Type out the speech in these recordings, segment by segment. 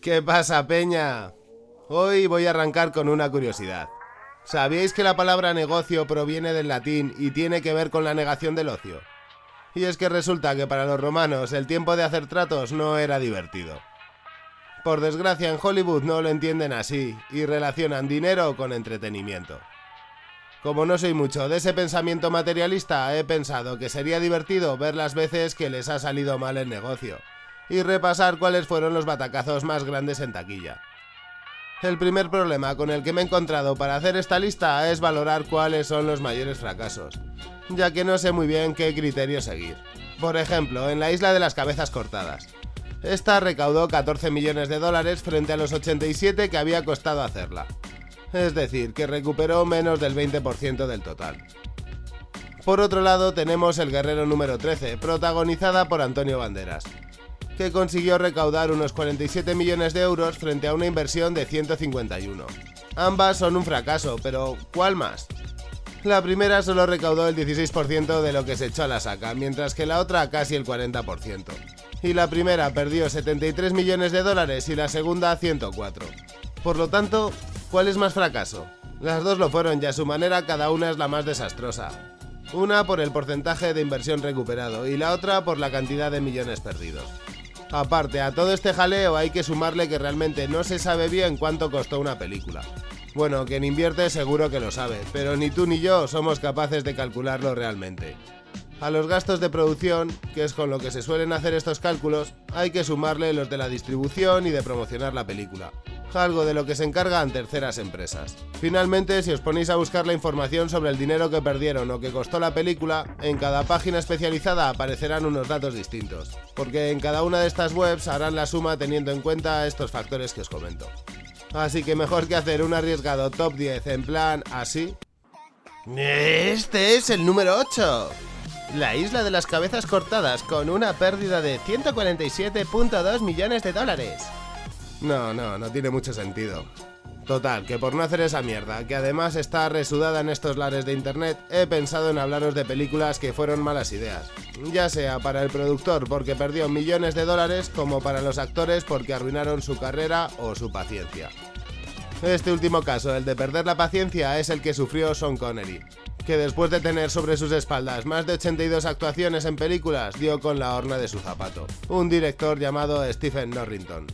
¿Qué pasa, Peña? Hoy voy a arrancar con una curiosidad. ¿Sabíais que la palabra negocio proviene del latín y tiene que ver con la negación del ocio? Y es que resulta que para los romanos el tiempo de hacer tratos no era divertido. Por desgracia en Hollywood no lo entienden así y relacionan dinero con entretenimiento. Como no soy mucho de ese pensamiento materialista, he pensado que sería divertido ver las veces que les ha salido mal el negocio y repasar cuáles fueron los batacazos más grandes en taquilla. El primer problema con el que me he encontrado para hacer esta lista es valorar cuáles son los mayores fracasos, ya que no sé muy bien qué criterio seguir. Por ejemplo, en la isla de las cabezas cortadas. Esta recaudó 14 millones de dólares frente a los 87 que había costado hacerla. Es decir, que recuperó menos del 20% del total. Por otro lado tenemos El Guerrero número 13, protagonizada por Antonio Banderas, que consiguió recaudar unos 47 millones de euros frente a una inversión de 151. Ambas son un fracaso, pero ¿cuál más? La primera solo recaudó el 16% de lo que se echó a la saca, mientras que la otra casi el 40%. Y la primera perdió 73 millones de dólares y la segunda 104. Por lo tanto, ¿cuál es más fracaso? Las dos lo fueron y a su manera cada una es la más desastrosa. Una por el porcentaje de inversión recuperado y la otra por la cantidad de millones perdidos. Aparte, a todo este jaleo hay que sumarle que realmente no se sabe bien cuánto costó una película. Bueno, quien invierte seguro que lo sabe, pero ni tú ni yo somos capaces de calcularlo realmente. A los gastos de producción, que es con lo que se suelen hacer estos cálculos, hay que sumarle los de la distribución y de promocionar la película algo de lo que se encargan terceras empresas. Finalmente, si os ponéis a buscar la información sobre el dinero que perdieron o que costó la película, en cada página especializada aparecerán unos datos distintos, porque en cada una de estas webs harán la suma teniendo en cuenta estos factores que os comento. Así que mejor que hacer un arriesgado top 10 en plan así. Este es el número 8. La isla de las cabezas cortadas con una pérdida de 147.2 millones de dólares. No, no, no tiene mucho sentido. Total, que por no hacer esa mierda, que además está resudada en estos lares de internet, he pensado en hablaros de películas que fueron malas ideas. Ya sea para el productor porque perdió millones de dólares, como para los actores porque arruinaron su carrera o su paciencia. Este último caso, el de perder la paciencia, es el que sufrió Sean Connery, que después de tener sobre sus espaldas más de 82 actuaciones en películas, dio con la horna de su zapato. Un director llamado Stephen Norrington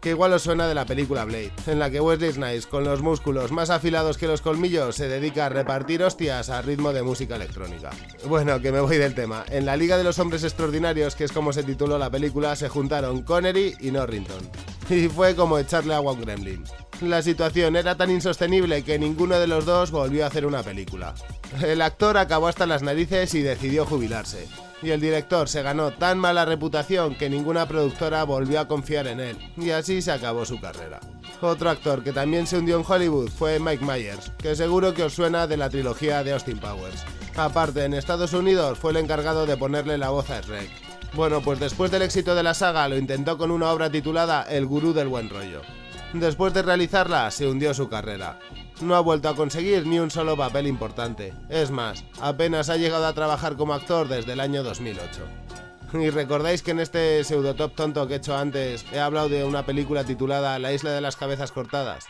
que igual os suena de la película Blade, en la que Wesley Snipes, con los músculos más afilados que los colmillos, se dedica a repartir hostias a ritmo de música electrónica. Bueno, que me voy del tema. En la Liga de los Hombres Extraordinarios, que es como se tituló la película, se juntaron Connery y Norrington. Y fue como echarle agua a un gremlin. La situación era tan insostenible que ninguno de los dos volvió a hacer una película. El actor acabó hasta las narices y decidió jubilarse. Y el director se ganó tan mala reputación que ninguna productora volvió a confiar en él, y así se acabó su carrera. Otro actor que también se hundió en Hollywood fue Mike Myers, que seguro que os suena de la trilogía de Austin Powers. Aparte, en Estados Unidos fue el encargado de ponerle la voz a Shrek. Bueno, pues después del éxito de la saga lo intentó con una obra titulada El Gurú del Buen Rollo. Después de realizarla, se hundió su carrera. No ha vuelto a conseguir ni un solo papel importante. Es más, apenas ha llegado a trabajar como actor desde el año 2008. Y recordáis que en este pseudotop tonto que he hecho antes he hablado de una película titulada La isla de las cabezas cortadas.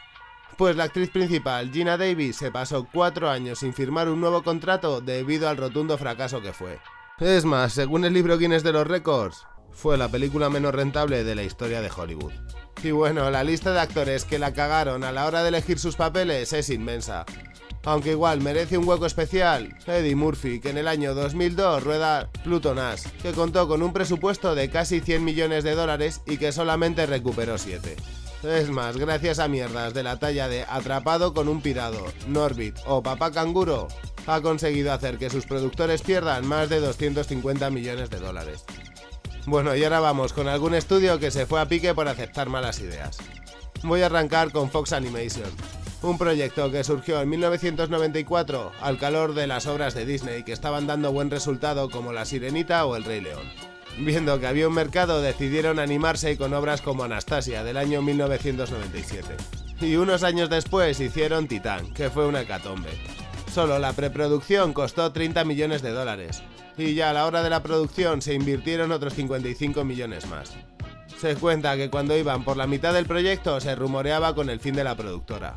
Pues la actriz principal, Gina Davis, se pasó cuatro años sin firmar un nuevo contrato debido al rotundo fracaso que fue. Es más, según el libro Guinness de los Récords, fue la película menos rentable de la historia de Hollywood. Y bueno, la lista de actores que la cagaron a la hora de elegir sus papeles es inmensa. Aunque igual merece un hueco especial, Eddie Murphy, que en el año 2002 rueda Pluton Ash, que contó con un presupuesto de casi 100 millones de dólares y que solamente recuperó 7. Es más, gracias a mierdas de la talla de Atrapado con un pirado, Norbit o Papá Canguro, ha conseguido hacer que sus productores pierdan más de 250 millones de dólares. Bueno, y ahora vamos con algún estudio que se fue a pique por aceptar malas ideas. Voy a arrancar con Fox Animation, un proyecto que surgió en 1994 al calor de las obras de Disney que estaban dando buen resultado como La Sirenita o El Rey León. Viendo que había un mercado decidieron animarse con obras como Anastasia del año 1997. Y unos años después hicieron Titán, que fue una hecatombe. Solo la preproducción costó 30 millones de dólares, y ya a la hora de la producción se invirtieron otros 55 millones más. Se cuenta que cuando iban por la mitad del proyecto se rumoreaba con el fin de la productora.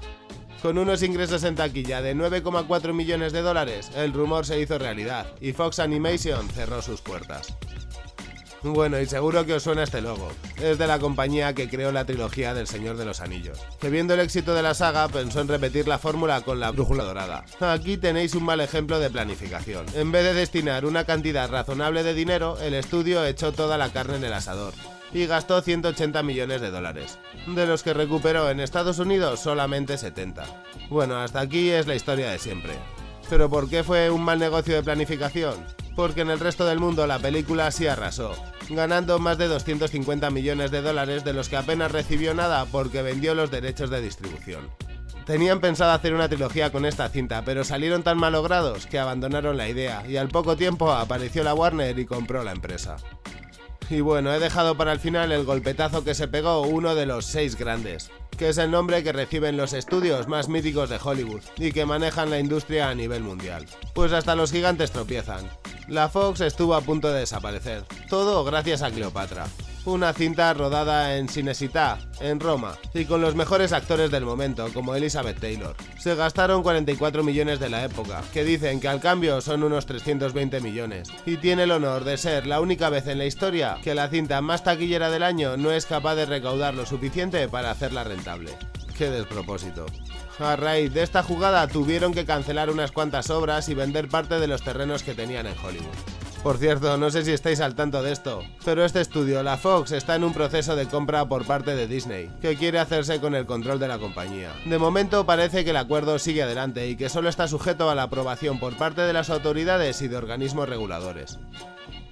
Con unos ingresos en taquilla de 9,4 millones de dólares, el rumor se hizo realidad y Fox Animation cerró sus puertas. Bueno, y seguro que os suena este logo. Es de la compañía que creó la trilogía del Señor de los Anillos, que viendo el éxito de la saga pensó en repetir la fórmula con la brújula dorada. Aquí tenéis un mal ejemplo de planificación. En vez de destinar una cantidad razonable de dinero, el estudio echó toda la carne en el asador y gastó 180 millones de dólares, de los que recuperó en Estados Unidos solamente 70. Bueno, hasta aquí es la historia de siempre. ¿Pero por qué fue un mal negocio de planificación? Porque en el resto del mundo la película sí arrasó, ganando más de 250 millones de dólares de los que apenas recibió nada porque vendió los derechos de distribución. Tenían pensado hacer una trilogía con esta cinta, pero salieron tan malogrados que abandonaron la idea y al poco tiempo apareció la Warner y compró la empresa. Y bueno, he dejado para el final el golpetazo que se pegó uno de los seis grandes, que es el nombre que reciben los estudios más míticos de Hollywood y que manejan la industria a nivel mundial. Pues hasta los gigantes tropiezan. La Fox estuvo a punto de desaparecer, todo gracias a Cleopatra. Una cinta rodada en Cinesità, en Roma, y con los mejores actores del momento, como Elizabeth Taylor. Se gastaron 44 millones de la época, que dicen que al cambio son unos 320 millones, y tiene el honor de ser la única vez en la historia que la cinta más taquillera del año no es capaz de recaudar lo suficiente para hacerla rentable. ¡Qué despropósito! A raíz de esta jugada tuvieron que cancelar unas cuantas obras y vender parte de los terrenos que tenían en Hollywood. Por cierto, no sé si estáis al tanto de esto, pero este estudio, la Fox, está en un proceso de compra por parte de Disney, que quiere hacerse con el control de la compañía. De momento parece que el acuerdo sigue adelante y que solo está sujeto a la aprobación por parte de las autoridades y de organismos reguladores.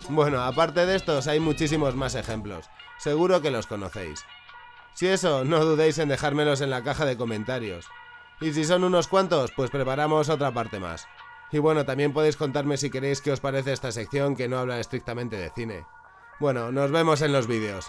Bueno, aparte de estos hay muchísimos más ejemplos, seguro que los conocéis. Si eso, no dudéis en dejármelos en la caja de comentarios. Y si son unos cuantos, pues preparamos otra parte más. Y bueno, también podéis contarme si queréis qué os parece esta sección que no habla estrictamente de cine. Bueno, nos vemos en los vídeos.